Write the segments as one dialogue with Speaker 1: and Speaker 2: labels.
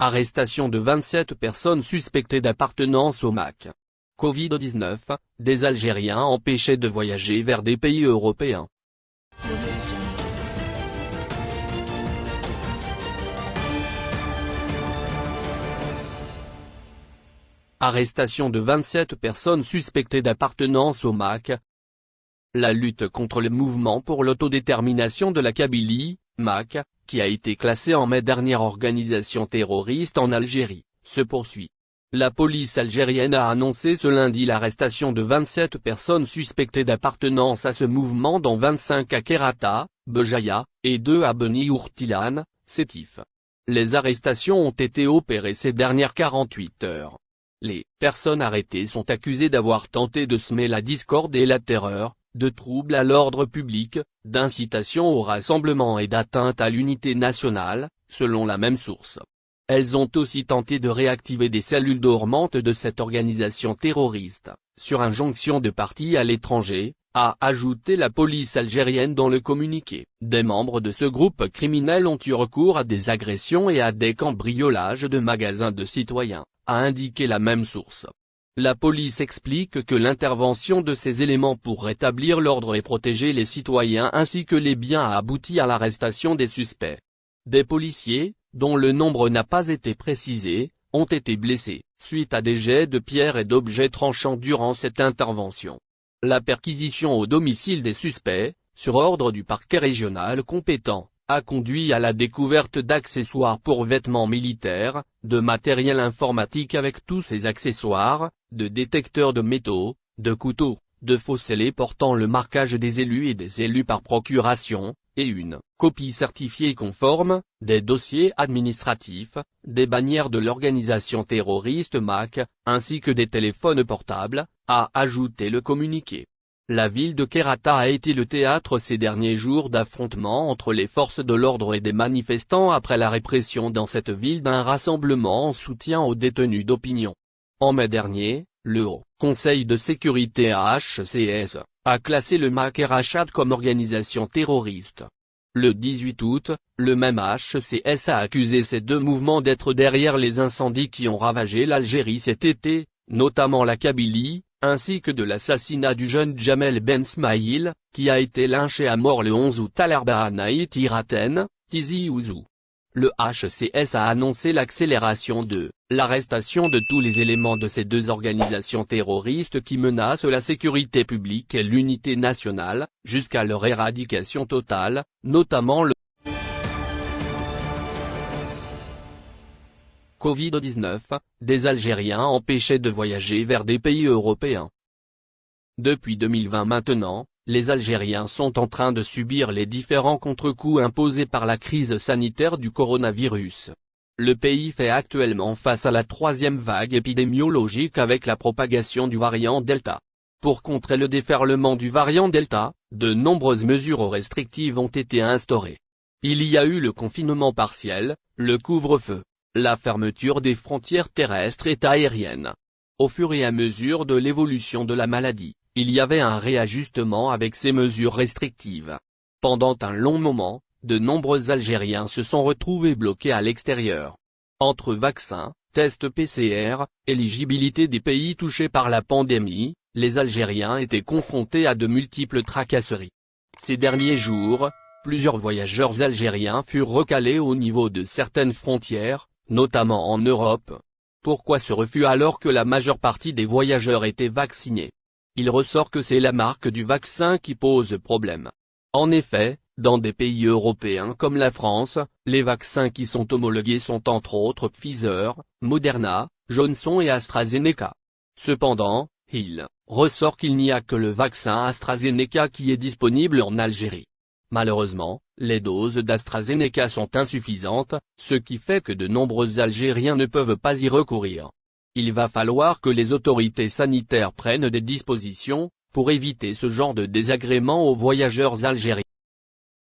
Speaker 1: Arrestation de 27 personnes suspectées d'appartenance au MAC. Covid-19, des Algériens empêchés de voyager vers des pays européens. Arrestation de 27 personnes suspectées d'appartenance au MAC. La lutte contre le mouvement pour l'autodétermination de la Kabylie, MAC, qui a été classée en mai dernière organisation terroriste en Algérie, se poursuit. La police algérienne a annoncé ce lundi l'arrestation de 27 personnes suspectées d'appartenance à ce mouvement dont 25 à Kerata, Bejaïa, et 2 à Beni Ourtilan, Sétif. Les arrestations ont été opérées ces dernières 48 heures. Les personnes arrêtées sont accusées d'avoir tenté de semer la discorde et la terreur, de troubles à l'ordre public, d'incitation au rassemblement et d'atteinte à l'unité nationale, selon la même source. Elles ont aussi tenté de réactiver des cellules dormantes de cette organisation terroriste, sur injonction de partis à l'étranger, a ajouté la police algérienne dans le communiqué. Des membres de ce groupe criminel ont eu recours à des agressions et à des cambriolages de magasins de citoyens, a indiqué la même source. La police explique que l'intervention de ces éléments pour rétablir l'ordre et protéger les citoyens ainsi que les biens a abouti à l'arrestation des suspects. Des policiers, dont le nombre n'a pas été précisé, ont été blessés, suite à des jets de pierres et d'objets tranchants durant cette intervention. La perquisition au domicile des suspects, sur ordre du parquet régional compétent, a conduit à la découverte d'accessoires pour vêtements militaires, de matériel informatique avec tous ses accessoires, de détecteurs de métaux, de couteaux, de faux scellés portant le marquage des élus et des élus par procuration, et une copie certifiée conforme, des dossiers administratifs, des bannières de l'organisation terroriste MAC, ainsi que des téléphones portables, a ajouté le communiqué. La ville de Kerata a été le théâtre ces derniers jours d'affrontements entre les forces de l'ordre et des manifestants après la répression dans cette ville d'un rassemblement en soutien aux détenus d'opinion. En mai dernier, le Haut Conseil de sécurité HCS, a classé le MAC Rachad comme organisation terroriste. Le 18 août, le même HCS a accusé ces deux mouvements d'être derrière les incendies qui ont ravagé l'Algérie cet été, notamment la Kabylie, ainsi que de l'assassinat du jeune Jamel Ben Smaïl, qui a été lynché à mort le 11 août à l'Arbahanaït Iraten, Tizi Ouzou. Le HCS a annoncé l'accélération de l'arrestation de tous les éléments de ces deux organisations terroristes qui menacent la sécurité publique et l'unité nationale, jusqu'à leur éradication totale, notamment le Covid-19, des Algériens empêchés de voyager vers des pays européens. Depuis 2020 maintenant, les Algériens sont en train de subir les différents contre-coups imposés par la crise sanitaire du coronavirus. Le pays fait actuellement face à la troisième vague épidémiologique avec la propagation du variant Delta. Pour contrer le déferlement du variant Delta, de nombreuses mesures restrictives ont été instaurées. Il y a eu le confinement partiel, le couvre-feu, la fermeture des frontières terrestres et aériennes. Au fur et à mesure de l'évolution de la maladie, il y avait un réajustement avec ces mesures restrictives. Pendant un long moment, de nombreux Algériens se sont retrouvés bloqués à l'extérieur. Entre vaccins, tests PCR, éligibilité des pays touchés par la pandémie, les Algériens étaient confrontés à de multiples tracasseries. Ces derniers jours, plusieurs voyageurs algériens furent recalés au niveau de certaines frontières, notamment en Europe. Pourquoi ce refus alors que la majeure partie des voyageurs étaient vaccinés? Il ressort que c'est la marque du vaccin qui pose problème. En effet, dans des pays européens comme la France, les vaccins qui sont homologués sont entre autres Pfizer, Moderna, Johnson et AstraZeneca. Cependant, il ressort qu'il n'y a que le vaccin AstraZeneca qui est disponible en Algérie. Malheureusement, les doses d'AstraZeneca sont insuffisantes, ce qui fait que de nombreux Algériens ne peuvent pas y recourir. Il va falloir que les autorités sanitaires prennent des dispositions, pour éviter ce genre de désagréments aux voyageurs algériens.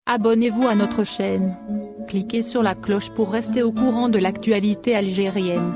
Speaker 2: Abonnez-vous à notre chaîne. Cliquez sur la cloche pour rester au courant de l'actualité algérienne.